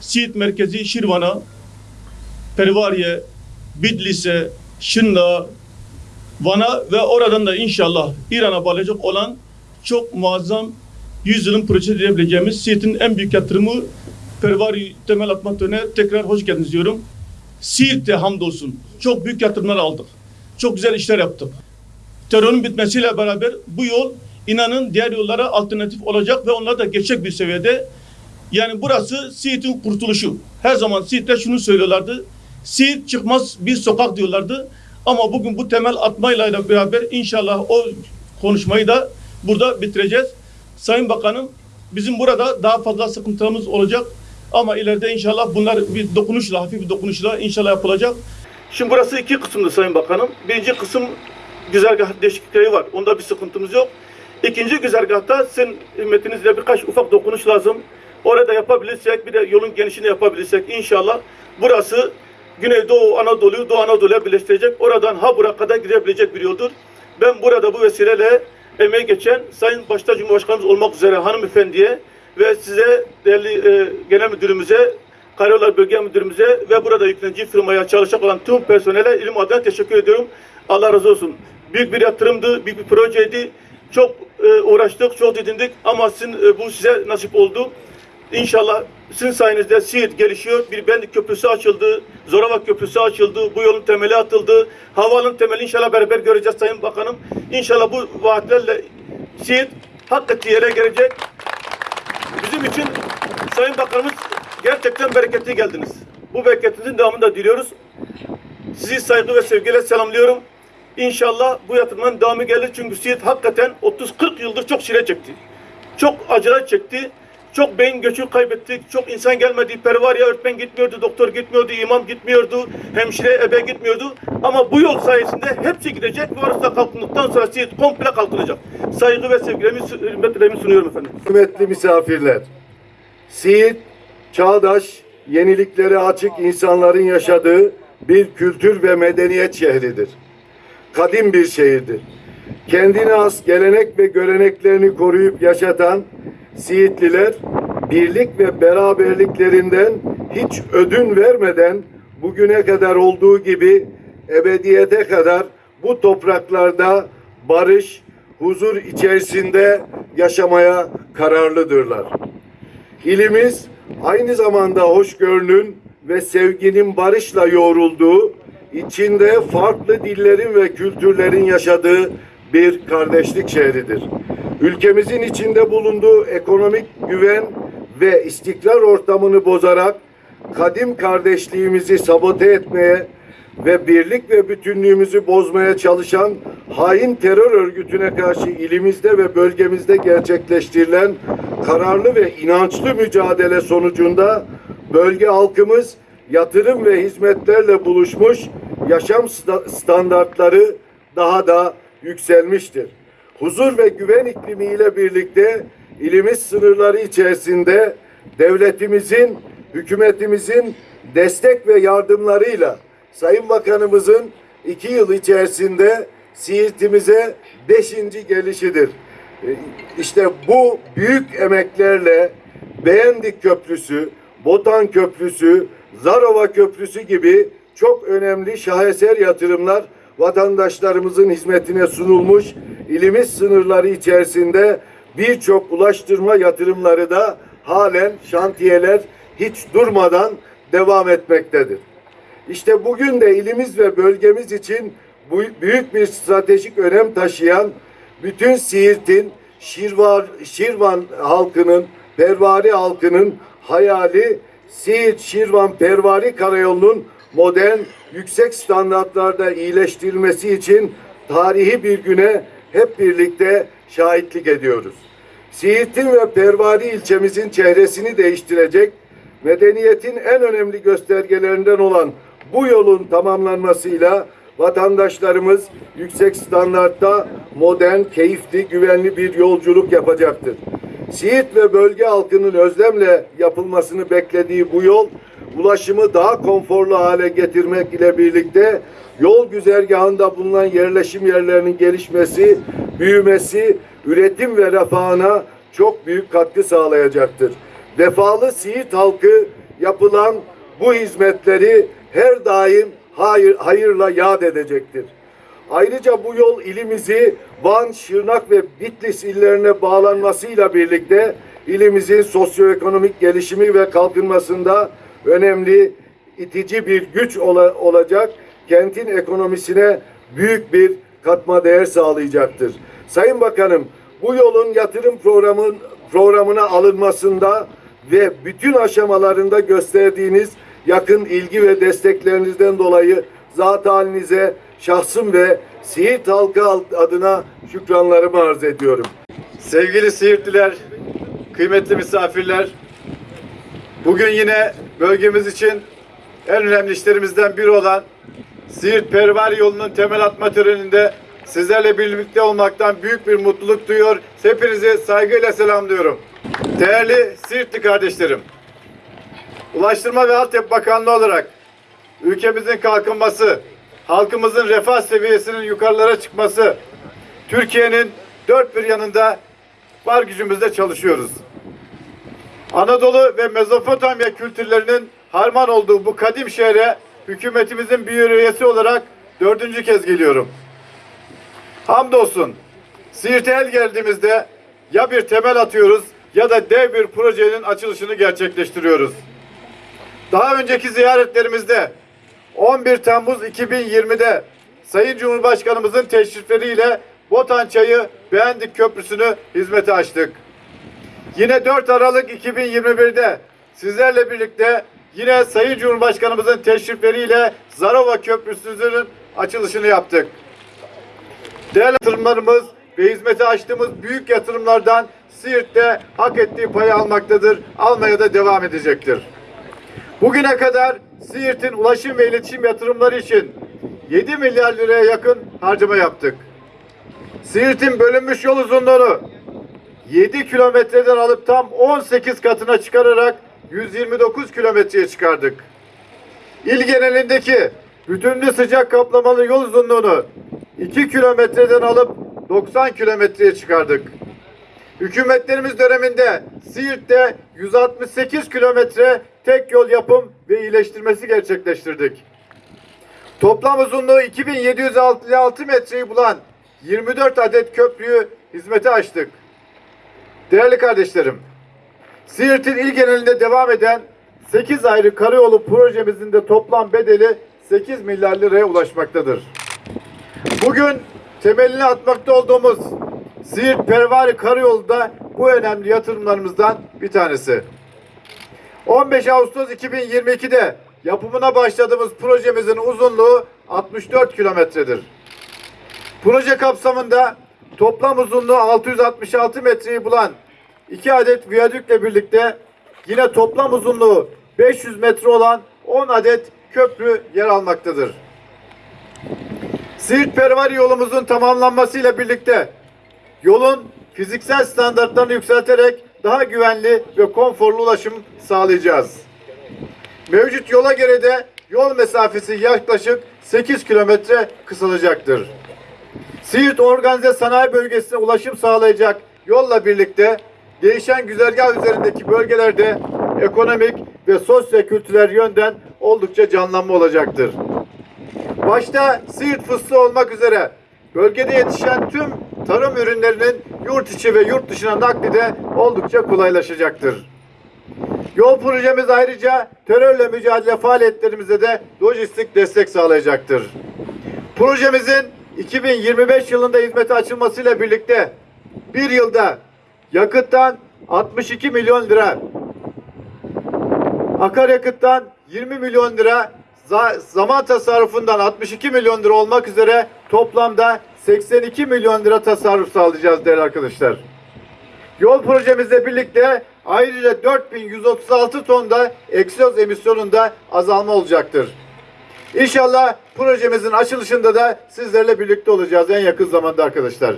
Siirt merkezi Şirvan'a, Pervariye, Bitlis'e, Şırnak'a, Van'a ve oradan da inşallah İran'a bağlayacak olan çok muazzam yüzyılın proje diyebileceğimiz Siirt'in en büyük yatırımı Pervari temel atma törenine tekrar hoş geldiniz diyorum. Siirt'te hamdolsun çok büyük yatırımlar aldık. Çok güzel işler yaptık. Terörün bitmesiyle beraber bu yol inanın diğer yollara alternatif olacak ve onlar da geçecek bir seviyede. Yani burası Siirt'in kurtuluşu. Her zaman Siirt'te şunu söylüyorlardı. Siirt çıkmaz bir sokak diyorlardı. Ama bugün bu temel atmayla beraber inşallah o konuşmayı da burada bitireceğiz. Sayın Bakanım bizim burada daha fazla sıkıntılarımız olacak. Ama ileride inşallah bunlar bir dokunuşla, hafif bir dokunuşla inşallah yapılacak. Şimdi burası iki kısımdı Sayın Bakanım. Birinci kısım güzergah değişiklikleri var. Onda bir sıkıntımız yok. İkinci güzergahta sizin himmetinizle birkaç ufak dokunuş lazım. Orada yapabilirsek bir de yolun genişini yapabilirsek inşallah burası Güneydoğu Anadolu'yu Doğu Anadolu'ya birleştirecek. Oradan Habur'a kadar gidebilecek bir yoldur. Ben burada bu vesileyle emeği geçen Sayın Başta Cumhurbaşkanımız olmak üzere hanımefendiye ve size değerli e, genel müdürümüze Karayollar Bölge Müdürümüze ve burada yüklenici firmaya çalışacak olan tüm personele ilim adına teşekkür ediyorum. Allah razı olsun. Büyük bir yatırımdı, büyük bir projeydi. Çok e, uğraştık, çok didindik ama sizin, e, bu size nasip oldu. İnşallah sizin sayenizde Siirt gelişiyor. Bir Bendik Köprüsü açıldı. Zorava Köprüsü açıldı. Bu yolun temeli atıldı. Havalın temeli inşallah beraber göreceğiz Sayın Bakanım. İnşallah bu vaatlerle Siirt hak ettiği yere gelecek. Bizim için Sayın Bakanımız gerçekten bereketli geldiniz. Bu bereketinizin devamını da diliyoruz. Sizi saygı ve sevgiyle selamlıyorum. İnşallah bu yatırımın devamı gelir çünkü Siirt hakikaten 30-40 yıldır çok çile çekti. Çok acılar çekti. Çok beyin göçü kaybettik. Çok insan gelmedi. Pervariye öğretmen gitmiyordu, doktor gitmiyordu, imam gitmiyordu, hemşire ebe gitmiyordu. Ama bu yol sayesinde hepsi gidecek da kalkındıktan sonra Siirt komple kalkınacak. Saygı ve sevgilerimi, hürmetlerimi sunuyorum efendim. Kıymetli misafirler, Siirt, çağdaş, yeniliklere açık insanların yaşadığı bir kültür ve medeniyet şehridir. Kadim bir şehirdir. Kendine has gelenek ve göreneklerini koruyup yaşatan Siirtliler, birlik ve beraberliklerinden hiç ödün vermeden bugüne kadar olduğu gibi ebediyete kadar bu topraklarda barış, huzur içerisinde yaşamaya kararlıdırlar. İlimiz aynı zamanda hoşgörünün ve sevginin barışla yoğrulduğu, içinde farklı dillerin ve kültürlerin yaşadığı bir kardeşlik şehridir. Ülkemizin içinde bulunduğu ekonomik güven ve istikrar ortamını bozarak kadim kardeşliğimizi sabote etmeye ve birlik ve bütünlüğümüzü bozmaya çalışan hain terör örgütüne karşı ilimizde ve bölgemizde gerçekleştirilen kararlı ve inançlı mücadele sonucunda bölge halkımız yatırım ve hizmetlerle buluşmuş yaşam sta- standartları daha da yükselmiştir. Huzur ve güven iklimiyle birlikte ilimiz sınırları içerisinde devletimizin, hükümetimizin destek ve yardımlarıyla Sayın Bakanımızın iki yıl içerisinde Siirt'imize beşinci gelişidir. E, İşte bu büyük emeklerle Beğendik Köprüsü, Botan Köprüsü, Zarova Köprüsü gibi çok önemli şaheser yatırımlar vatandaşlarımızın hizmetine sunulmuş. İlimiz sınırları içerisinde birçok ulaştırma yatırımları da halen şantiyeler hiç durmadan devam etmektedir. İşte bugün de ilimiz ve bölgemiz için büyük bir stratejik önem taşıyan bütün Siirt'in, Şirvar, Şirvan halkının, Pervari halkının hayali Siirt, Şirvan, Pervari karayolunun modern, yüksek standartlarda iyileştirilmesi için tarihi bir güne hep birlikte şahitlik ediyoruz. Siirt'in ve Pervari ilçemizin çehresini değiştirecek, medeniyetin en önemli göstergelerinden olan bu yolun tamamlanmasıyla vatandaşlarımız yüksek standartta modern, keyifli, güvenli bir yolculuk yapacaktır. Siirt ve bölge halkının özlemle yapılmasını beklediği bu yol ulaşımı daha konforlu hale getirmek ile birlikte yol güzergahında bulunan yerleşim yerlerinin gelişmesi, büyümesi, üretim ve refahına çok büyük katkı sağlayacaktır. Vefalı Siirt halkı yapılan bu hizmetleri her daim hayır, hayırla yad edecektir. Ayrıca bu yol ilimizi Van, Şırnak ve Bitlis illerine bağlanmasıyla birlikte ilimizin sosyoekonomik gelişimi ve kalkınmasında önemli itici bir güç ola- olacak, kentin ekonomisine büyük bir katma değer sağlayacaktır. Sayın Bakanım, bu yolun yatırım programın programına alınmasında ve bütün aşamalarında gösterdiğiniz yakın ilgi ve desteklerinizden dolayı zat halinize şahsım ve Siirt halkı adına şükranlarımı arz ediyorum. Sevgili Siirtliler, kıymetli misafirler, bugün yine bölgemiz için en önemli işlerimizden biri olan Siirt Pervari yolunun temel atma töreninde sizlerle birlikte olmaktan büyük bir mutluluk duyuyor. Hepinizi saygıyla selamlıyorum. Değerli Siirtli kardeşlerim, Ulaştırma ve Altyapı Bakanlığı olarak ülkemizin kalkınması, halkımızın refah seviyesinin yukarılara çıkması, Türkiye'nin dört bir yanında var gücümüzle çalışıyoruz. Anadolu ve Mezopotamya kültürlerinin harman olduğu bu kadim şehre hükümetimizin bir üyesi olarak dördüncü kez geliyorum. Hamdolsun Siirt'e el geldiğimizde ya bir temel atıyoruz ya da dev bir projenin açılışını gerçekleştiriyoruz. Daha önceki ziyaretlerimizde 11 Temmuz 2020'de Sayın Cumhurbaşkanımızın teşrifleriyle Botan Çayı Beğendik Köprüsü'nü hizmete açtık. Yine 4 Aralık 2021'de sizlerle birlikte yine Sayın Cumhurbaşkanımızın teşrifleriyle Zarova Köprüsü'nün açılışını yaptık. Değerli yatırımlarımız ve hizmete açtığımız büyük yatırımlardan Siirt'te hak ettiği payı almaktadır. Almaya da devam edecektir. Bugüne kadar Siirt'in ulaşım ve iletişim yatırımları için 7 milyar liraya yakın harcama yaptık. Siirt'in bölünmüş yol uzunluğunu 7 kilometreden alıp tam 18 katına çıkararak 129 kilometreye çıkardık. İl genelindeki bütünlü sıcak kaplamalı yol uzunluğunu 2 kilometreden alıp 90 kilometreye çıkardık. Hükümetlerimiz döneminde Siirt'te 168 kilometre tek yol yapım ve iyileştirmesi gerçekleştirdik. Toplam uzunluğu 2756 metreyi bulan 24 adet köprüyü hizmete açtık. Değerli kardeşlerim, Siirt'in il genelinde devam eden 8 ayrı karayolu projemizin de toplam bedeli 8 milyar liraya ulaşmaktadır. Bugün temelini atmakta olduğumuz Siirt Pervari Karayolu da bu önemli yatırımlarımızdan bir tanesi. 15 Ağustos 2022'de yapımına başladığımız projemizin uzunluğu 64 kilometredir. Proje kapsamında toplam uzunluğu 666 metreyi bulan iki adet viyadükle birlikte yine toplam uzunluğu 500 metre olan 10 adet köprü yer almaktadır. Siirt Pervari yolumuzun tamamlanmasıyla birlikte yolun fiziksel standartlarını yükselterek daha güvenli ve konforlu ulaşım sağlayacağız. Mevcut yola göre de yol mesafesi yaklaşık 8 kilometre kısalacaktır. Siirt Organize Sanayi Bölgesi'ne ulaşım sağlayacak yolla birlikte değişen güzergah üzerindeki bölgelerde ekonomik ve sosyo-kültürel yönden oldukça canlanma olacaktır. Başta Siirt fıstığı olmak üzere bölgede yetişen tüm tarım ürünlerinin yurt içi ve yurt dışına nakli de oldukça kolaylaşacaktır. Yol projemiz ayrıca terörle mücadele faaliyetlerimize de lojistik destek sağlayacaktır. Projemizin 2025 yılında hizmete açılmasıyla birlikte bir yılda yakıttan 62 milyon lira, akaryakıttan 20 milyon lira, za- zaman tasarrufundan 62 milyon lira olmak üzere toplamda 82 milyon lira tasarruf sağlayacağız değerli arkadaşlar. Yol projemizle birlikte ayrıca 4136 tonda egzoz emisyonunda azalma olacaktır. İnşallah projemizin açılışında da sizlerle birlikte olacağız en yakın zamanda arkadaşlar.